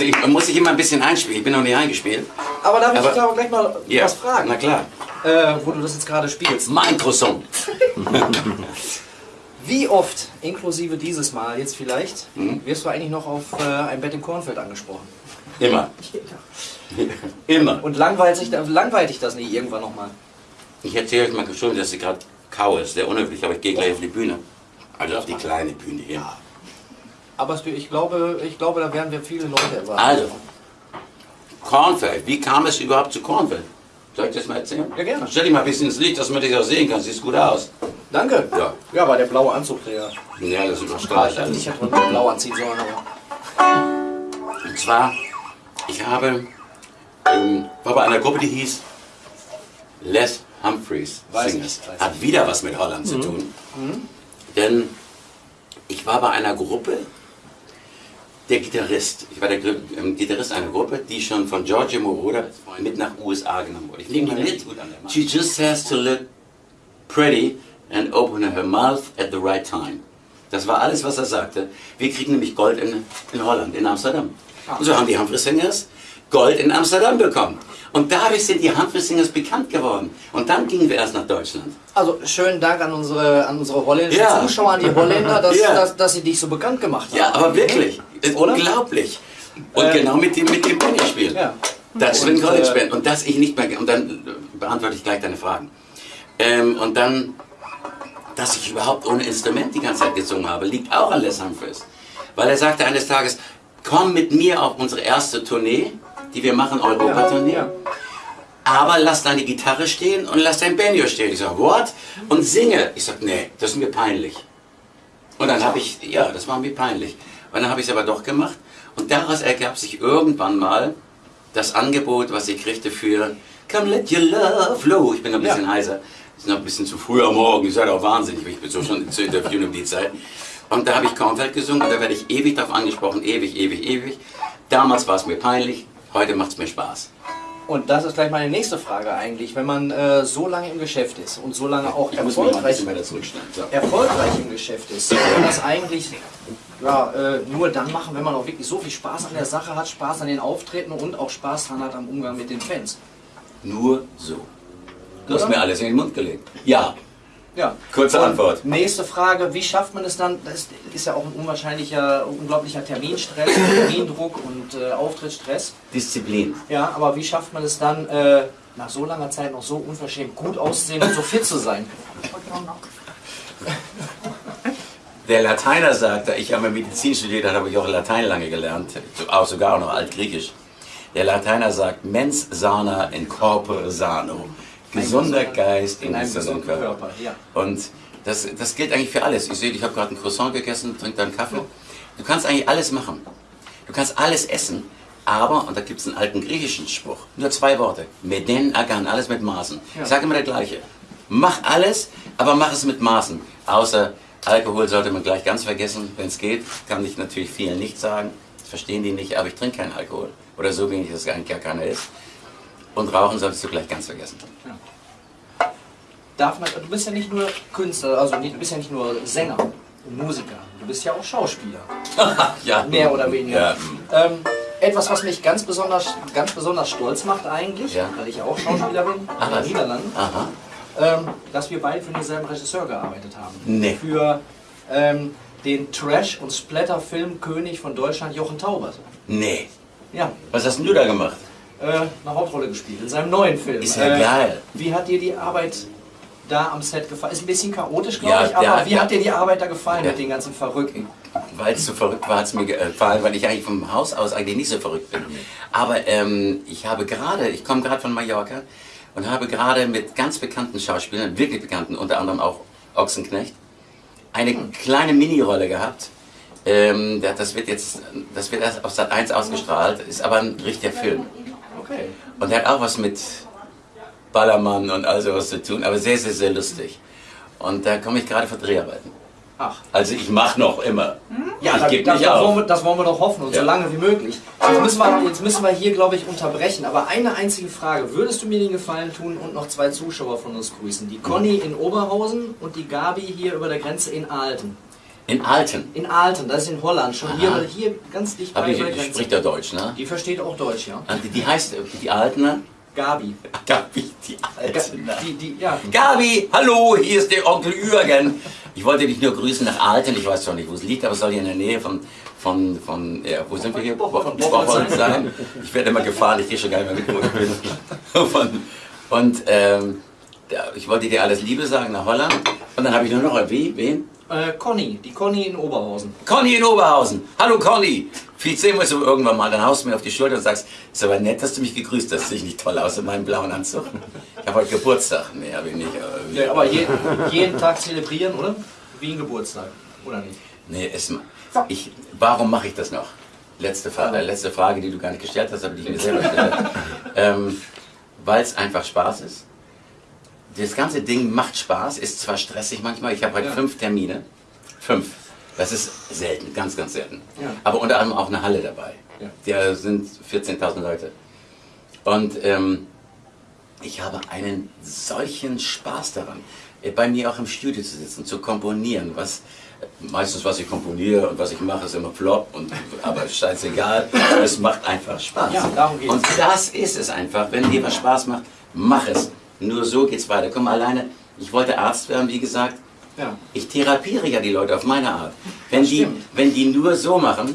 Also, ich muss sich immer ein bisschen einspielen. Ich bin noch nicht eingespielt. Aber darf ich dich aber gleich mal Ja, was fragen? Na klar. Äh, wo du das jetzt gerade spielst. Mein Croissant. Wie oft, inklusive dieses Mal jetzt vielleicht, Mhm. wirst du eigentlich noch auf äh, ein Bett im Kornfeld angesprochen? Immer. Immer. Und langweilt, sich, langweilt dich das nicht irgendwann nochmal? Ich erzähle euch mal schon, dass ich gerade kaue. Ist sehr unhöflich, aber ich gehe gleich auf die Bühne. Also auf die kleine Bühne hier. Aber ich glaube, ich glaube, da werden wir viele Leute erwarten. Also, Kornfeld. Wie kam es überhaupt zu Kornfeld? Soll ich das mal erzählen? Ja, gerne. Stell dich mal ein bisschen ins Licht, dass man dich auch sehen kann. Siehst gut aus. Danke. Ja. Ja, aber der blaue Anzug, der. Ja, das überstrahlt Ich alles. hätte mal blau anziehen sollen, aber. Und zwar, ich habe, ähm, war bei einer Gruppe, die hieß Les Humphreys Weiß Singers. ich, Hat wieder was mit Holland zu tun. Denn ich war bei einer Gruppe, der Gitarrist, ich war der ähm, Gitarrist einer Gruppe, die schon von Giorgio Moroder mit nach USA genommen wurde. Ich nehme die mit. She just has to look pretty and open her mouth at the right time. Das war alles, was er sagte. Wir kriegen nämlich Gold in, in Holland, in Amsterdam. Und so haben die Humphrey Singers Gold in Amsterdam bekommen. Und dadurch sind die Humphrey Singers bekannt geworden. Und dann gingen wir erst nach Deutschland. Also schönen Dank an unsere, an unsere holländischen Ja. Zuschauer, an die Holländer, dass, Ja. dass, dass sie dich so bekannt gemacht haben. Ja, aber wirklich. Oder? unglaublich. Und Äh, genau mit dem, mit dem Benny-Spiel. Ja. Das Und, Swing College äh, Band. Und dass ich nicht mehr. Und dann äh, beantworte ich gleich deine Fragen. Ähm, und dann, dass ich überhaupt ohne Instrument die ganze Zeit gesungen habe, liegt auch an Les Humphreys. Weil er sagte eines Tages: Komm mit mir auf unsere erste Tournee, die wir machen, Europa-Tournee. Ja. Aber lass deine Gitarre stehen und lass dein Banjo stehen. Ich sag, what? Und singe. Ich sag, nee, das ist mir peinlich. Und dann habe ich, ja, das war mir peinlich. Und dann habe ich es aber doch gemacht. Und daraus ergab sich irgendwann mal das Angebot, was ich kriegte für Come let your love flow. Ich bin ein bisschen Ja. heiser. Es ist noch ein bisschen zu früh am Morgen. Ich seid auch wahnsinnig. Ich bin so schon zu interviewen um die Zeit. Und da habe ich Kornfeld gesungen und da werde ich ewig darauf angesprochen. Ewig, ewig, ewig. Damals war es mir peinlich. Heute macht es mir Spaß. Und das ist gleich meine nächste Frage eigentlich. Wenn man äh, so lange im Geschäft ist und so lange auch erfolgreich. So. erfolgreich im Geschäft ist, kann man das eigentlich ja, äh, nur dann machen, wenn man auch wirklich so viel Spaß an der Sache hat, Spaß an den Auftritten und auch Spaß dran hat am Umgang mit den Fans. Nur so. Du hast mir alles in den Mund gelegt. Ja. Ja. Kurze Und Antwort. Nächste Frage, wie schafft man es dann, das ist ja auch ein unwahrscheinlicher, unglaublicher Terminstress, Termindruck und äh, Auftrittsstress. Disziplin. Ja, aber wie schafft man es dann, äh, nach so langer Zeit noch so unverschämt gut auszusehen und so fit zu sein? Der Lateiner sagte, ich habe Medizin studiert, da habe ich auch Latein lange gelernt, auch sogar auch noch Altgriechisch. Der Lateiner sagt, mens sana in corpore sano. Gesunder Geist in, In einem gesunden Körper. Körper, ja. Und das, das gilt eigentlich für alles. Ich sehe, ich habe gerade ein Croissant gegessen, trinke dann Kaffee. Du kannst eigentlich alles machen. Du kannst alles essen, aber, und da gibt es einen alten griechischen Spruch, nur zwei Worte, meden agan, alles mit Maßen. Ja. Ich sage immer das Gleiche. Mach alles, aber mach es mit Maßen. Außer Alkohol sollte man gleich ganz vergessen, wenn es geht. Kann ich natürlich vielen nicht sagen. Das verstehen die nicht, aber ich trinke keinen Alkohol. Oder so wenig, dass es eigentlich gar keiner ist. Und Rauchen solltest du gleich ganz vergessen. Darf man, du bist ja nicht nur Künstler, also nicht, du bist ja nicht nur Sänger und Musiker, du bist ja auch Schauspieler, ja. mehr oder weniger. Ja. Ähm, etwas, was mich ganz besonders, ganz besonders stolz macht eigentlich, Ja. weil ich ja auch Schauspieler bin, Ach, in den? Niederlanden, Aha. ähm, dass wir beide für denselben Regisseur gearbeitet haben. Nee. Für ähm, den Trash- und Splatter-Filmkönig von Deutschland, Jochen Taubert. Nee. Ja, Was hast denn du da gemacht? Äh, eine Hauptrolle gespielt in seinem neuen Film. Ist ja geil. Wie hat dir die Arbeit da am Set gefallen? Ist ein bisschen chaotisch, glaube Ja, ich, aber der- wie der- hat dir die Arbeit da gefallen Ja. mit den ganzen Verrückten? Weil es so verrückt war, hat es mir gefallen, weil ich eigentlich vom Haus aus eigentlich nicht so verrückt bin. Aber ähm, ich habe gerade, ich komme gerade von Mallorca und habe gerade mit ganz bekannten Schauspielern, wirklich bekannten, unter anderem auch Ochsenknecht, eine kleine Mini-Rolle gehabt. Ähm, da- das wird jetzt, das wird erst auf Sat 1 ausgestrahlt, ist aber ein richtiger Film. Okay. Und hat auch was mit Ballermann und all sowas zu tun, aber sehr, sehr, sehr lustig. Und da komme ich gerade von Dreharbeiten. Ach. Also ich mache noch immer. Ja, ich da, gebe nicht das, wollen auf. wir, das wollen wir doch hoffen und Ja. so lange wie möglich. Jetzt müssen, wir, jetzt müssen wir hier, glaube ich, unterbrechen. Aber eine einzige Frage. Würdest du mir den Gefallen tun und noch zwei Zuschauer von uns grüßen? Die Conny in Oberhausen und die Gabi hier über der Grenze in Ahlten. In Alten. In Alten, das ist in Holland, schon hier, hier ganz dicht Aber bei die, der die Grenze. spricht ja Deutsch, ne? Die versteht auch Deutsch, ja. Die, die heißt, die Altener? Gabi. Gabi, die Altener. die, die, ja. Gabi, hallo, hier ist der Onkel Jürgen. Ich wollte dich nur grüßen nach Alten. Ich weiß zwar nicht, wo es liegt, aber es soll hier in der Nähe von, von, von ja, wo sind wir hier? Bocholt. Sein. Ich werde immer gefahren, ich gehe schon gar nicht mehr mit, wo ich bin. Von, und ähm, ich wollte dir alles Liebe sagen nach Holland. Und dann habe ich nur noch, wie, wen? Äh, Conny, die Conny in Oberhausen. Conny in Oberhausen. Hallo Conny. Vielleicht sehen wir uns irgendwann mal. Dann haust du mir auf die Schulter und sagst, ist aber nett, dass du mich gegrüßt hast. Sehe ich nicht toll aus in meinem blauen Anzug? Ich habe heute Geburtstag. Nee, habe ich nicht. Ja, aber je, jeden Tag zelebrieren, oder? Wie ein Geburtstag, oder nicht? Nee, es, ich, warum mache ich das noch? Letzte, Fra äh, letzte Frage, die du gar nicht gestellt hast, aber die ich mir selber stelle. ähm, Weil es einfach Spaß ist. Das ganze Ding macht Spaß, ist zwar stressig manchmal. Ich habe heute Ja. fünf Termine. Fünf. Das ist selten, ganz, ganz selten. Ja. Aber unter anderem auch eine Halle dabei. Ja. Da sind 14.000 Leute. Und ähm, ich habe einen solchen Spaß daran, äh, bei mir auch im Studio zu sitzen, zu komponieren. Was, meistens, was ich komponiere und was ich mache, ist immer Flop, und, aber scheißegal. Es macht einfach Spaß. Ja, darum geht's. Und das ist es einfach. Wenn dir was Spaß macht, mach es. Nur so geht's weiter. Komm alleine. Ich wollte Arzt werden, wie gesagt. Ja. Ich therapiere ja die Leute auf meine Art. Wenn, die, stimmt. wenn die nur so machen,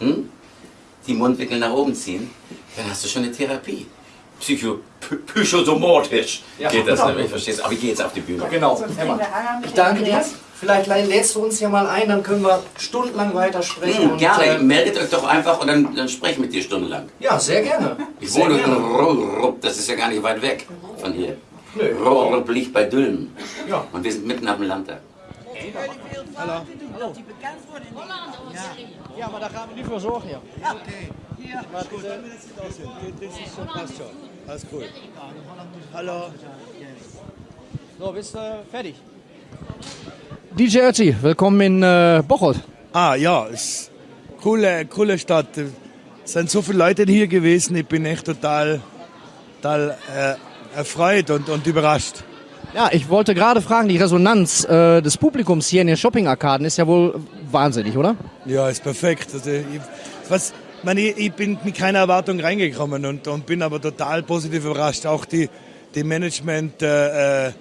hm, die Mundwinkel nach oben ziehen, dann hast du schon eine Therapie. Psycho, psychosomatisch Ja. geht das nämlich, verstehst du? Aber ich gehe jetzt auf die Bühne. Genau, Emma. Ich danke dir. Vielleicht lädst du uns ja mal ein, dann können wir stundenlang weiter sprechen. Hm, und, gerne, äh, meldet euch doch einfach und dann, dann spreche ich mit dir stundenlang. ja, sehr gerne. Ich Sehr wohne in gerne. Rupp, das ist ja gar nicht weit weg von hier. Nö. Rupp liegt bei Dülmen. Ja. Und wir sind mitten auf dem Land da. Ja, maar daar gaan we nu voor zorgen, ja. Passt schon. Alles cool. Hallo. So, bist du fertig? DJ Ötzi, willkommen in äh, Bocholt. Ah ja, ist coole, coole Stadt. Es sind so viele Leute hier gewesen. Ich bin echt total, total äh, erfreut und, und überrascht. Ja, ich wollte gerade fragen, die Resonanz äh, des Publikums hier in den Shopping-Arkaden ist ja wohl wahnsinnig, oder? Ja, ist perfekt. Also ich, was, meine, ich, ich bin mit keiner Erwartung reingekommen und, und bin aber total positiv überrascht. Auch die, die Management, äh, äh,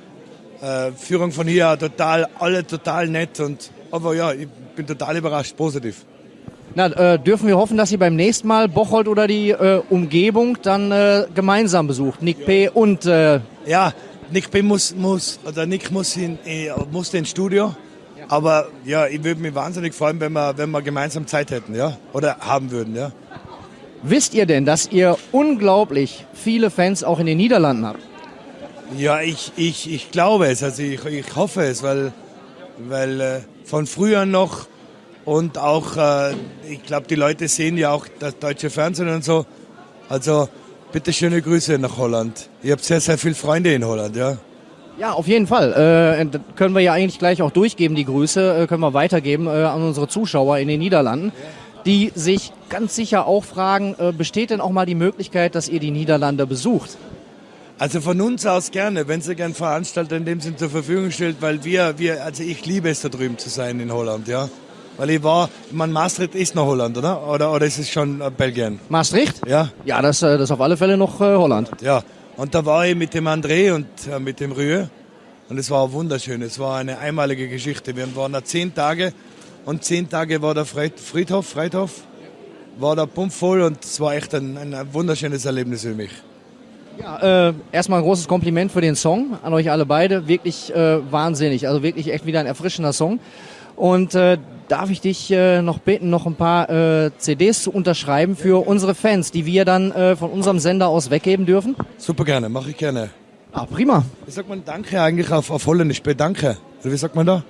äh, Führung von hier, total, alle total nett. Und, aber ja, ich bin total überrascht, positiv. Na, äh, dürfen wir hoffen, dass Sie beim nächsten Mal Bocholt oder die äh, Umgebung dann äh, gemeinsam besucht? Nick P. und äh, Ja, Nick B muss, muss oder Nick muss, in, eh, muss ins Studio. Aber ja, ich würde mich wahnsinnig freuen, wenn wir, wenn wir gemeinsam Zeit hätten, ja, oder haben würden, ja. wisst ihr denn, dass ihr unglaublich viele Fans auch in den Niederlanden habt? Ja, ich, ich, ich glaube es, also ich, ich hoffe es, weil, weil äh, von früher noch und auch, äh, ich glaube, die Leute sehen ja auch das deutsche Fernsehen und so. Also bitte schöne Grüße nach Holland. Ihr habt sehr, sehr viele Freunde in Holland, ja. Ja, auf jeden Fall. Äh, können wir ja eigentlich gleich auch durchgeben, die Grüße, äh, können wir weitergeben äh, an unsere Zuschauer in den Niederlanden, die sich ganz sicher auch fragen, äh, besteht denn auch mal die Möglichkeit, dass ihr die Niederlande besucht? Also von uns aus gerne, wenn Sie gern Veranstalter in dem Sinn zur Verfügung stellt, weil wir, wir, also ich liebe es da drüben zu sein in Holland, ja. Weil ich war, man Maastricht ist noch Holland, oder? Oder, oder ist es schon äh, Belgien? Maastricht? Ja, Ja, das, äh, das ist auf alle Fälle noch äh, Holland. ja. Und da war ich mit dem André und äh, mit dem Rühe und es war wunderschön. Es war eine einmalige Geschichte. Wir waren da zehn Tage und zehn Tage war der Fried, Friedhof, Friedhof, war da pumpvoll und es war echt ein, ein wunderschönes Erlebnis für mich. Ja, äh, erstmal ein großes Kompliment für den Song an euch alle beide. Wirklich äh, wahnsinnig. Also wirklich echt wieder ein erfrischender Song. Und äh, darf ich dich äh, noch bitten, noch ein paar äh, CDs zu unterschreiben für unsere Fans, die wir dann äh, von unserem Sender aus weggeben dürfen? Super gerne, mache ich gerne. Ah, prima. Wie sagt man Danke eigentlich auf, auf Holländisch? Bedanke. Oder wie sagt man da?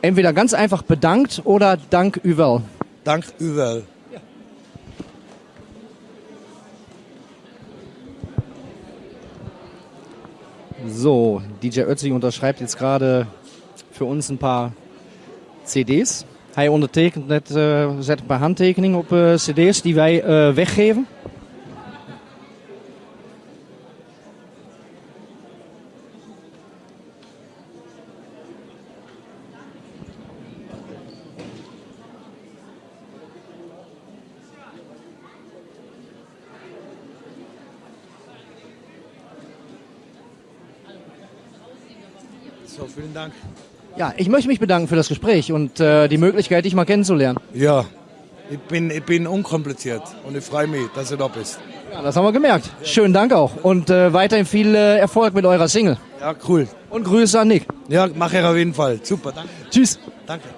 Entweder ganz einfach bedankt oder Dank überall. Dank überall. So, DJ Ötzi unterschreibt jetzt gerade für uns ein paar CD's. Hij ondertekent net, uh, zet een paar handtekeningen op eh, uh, CD's die wij uh, weggeven. Zo, veel dank. Ja, ich möchte mich bedanken für das Gespräch und äh, die Möglichkeit, dich mal kennenzulernen. Ja, ich bin, ich bin unkompliziert und ich freue mich, dass du da bist. Ja, das haben wir gemerkt. Schönen Dank auch und äh, weiterhin viel äh, Erfolg mit eurer Single. Ja, cool. Und Grüße an Nick. Ja, mache ich auf jeden Fall. Super, danke. Tschüss. Danke.